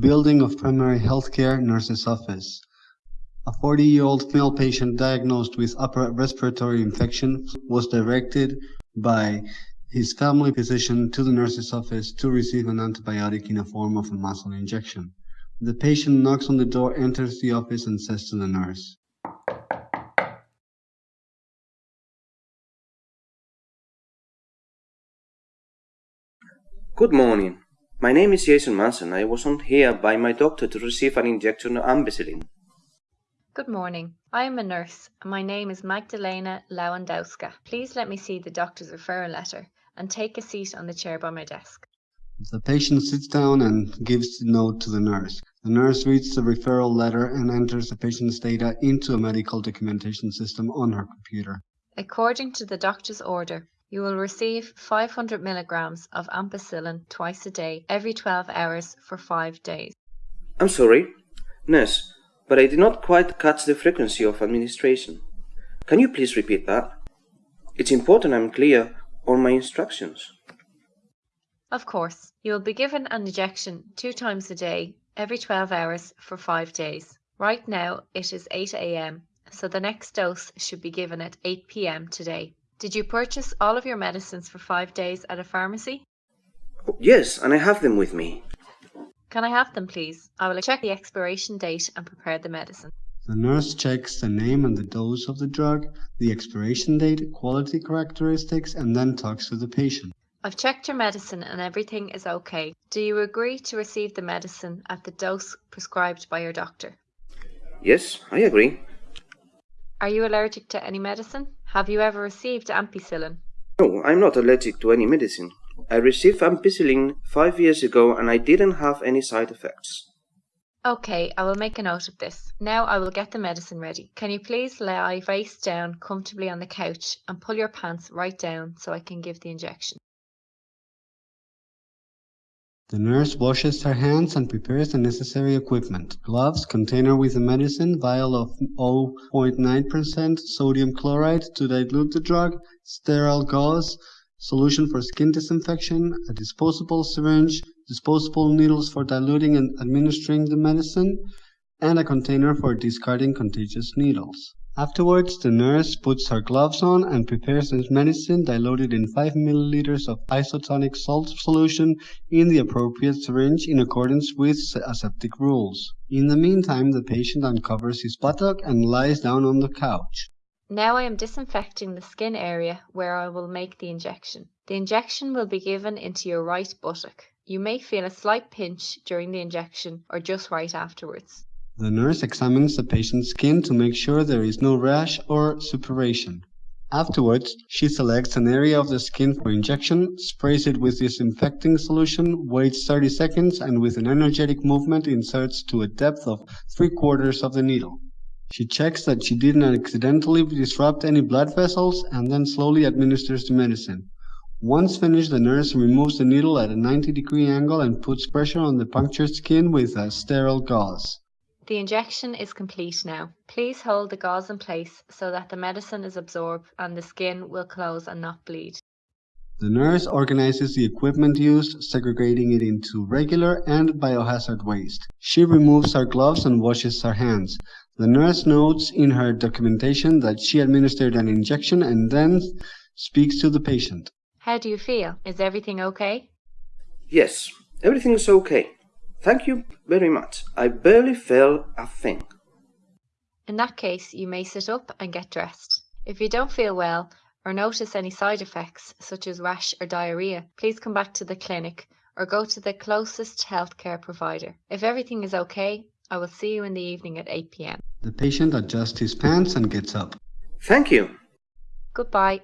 Building of Primary Healthcare Nurse's Office. A 40-year-old male patient diagnosed with upper respiratory infection was directed by his family physician to the nurse's office to receive an antibiotic in a form of a muscle injection. The patient knocks on the door, enters the office, and says to the nurse, Good morning. My name is Jason Manson. I was sent here by my doctor to receive an injection of ampicillin. Good morning. I am a nurse and my name is Magdalena Lewandowska. Please let me see the doctor's referral letter and take a seat on the chair by my desk. The patient sits down and gives the note to the nurse. The nurse reads the referral letter and enters the patient's data into a medical documentation system on her computer. According to the doctor's order, you will receive 500 milligrams of ampicillin twice a day, every 12 hours for five days. I'm sorry, nurse, but I did not quite catch the frequency of administration. Can you please repeat that? It's important I'm clear on my instructions. Of course, you will be given an injection two times a day, every 12 hours for five days. Right now it is 8 a.m., so the next dose should be given at 8 p.m. today. Did you purchase all of your medicines for five days at a pharmacy? Yes, and I have them with me. Can I have them, please? I will check the expiration date and prepare the medicine. The nurse checks the name and the dose of the drug, the expiration date, quality characteristics, and then talks to the patient. I've checked your medicine and everything is okay. Do you agree to receive the medicine at the dose prescribed by your doctor? Yes, I agree. Are you allergic to any medicine? Have you ever received ampicillin? No, I'm not allergic to any medicine. I received ampicillin five years ago and I didn't have any side effects. Okay, I will make a note of this. Now I will get the medicine ready. Can you please lie face down comfortably on the couch and pull your pants right down so I can give the injection? The nurse washes her hands and prepares the necessary equipment: gloves, container with the medicine, vial of 0.9% sodium chloride to dilute the drug, sterile gauze, solution for skin disinfection, a disposable syringe, disposable needles for diluting and administering the medicine, and a container for discarding contagious needles. Afterwards the nurse puts her gloves on and prepares the medicine diluted in 5 milliliters of isotonic salt solution in the appropriate syringe in accordance with aseptic rules. In the meantime the patient uncovers his buttock and lies down on the couch. Now I am disinfecting the skin area where I will make the injection. The injection will be given into your right buttock. You may feel a slight pinch during the injection or just right afterwards. The nurse examines the patient's skin to make sure there is no rash or suppuration. Afterwards, she selects an area of the skin for injection, sprays it with disinfecting solution, waits 30 seconds, and with an energetic movement inserts to a depth of 3 quarters of the needle. She checks that she didn't accidentally disrupt any blood vessels and then slowly administers the medicine. Once finished, the nurse removes the needle at a 90 degree angle and puts pressure on the punctured skin with a sterile gauze. The injection is complete now. Please hold the gauze in place so that the medicine is absorbed and the skin will close and not bleed. The nurse organizes the equipment used, segregating it into regular and biohazard waste. She removes her gloves and washes her hands. The nurse notes in her documentation that she administered an injection and then speaks to the patient. How do you feel? Is everything okay? Yes, everything is okay. Thank you very much. I barely felt a thing. In that case, you may sit up and get dressed. If you don't feel well or notice any side effects, such as rash or diarrhea, please come back to the clinic or go to the closest healthcare provider. If everything is okay, I will see you in the evening at 8 pm. The patient adjusts his pants and gets up. Thank you. Goodbye.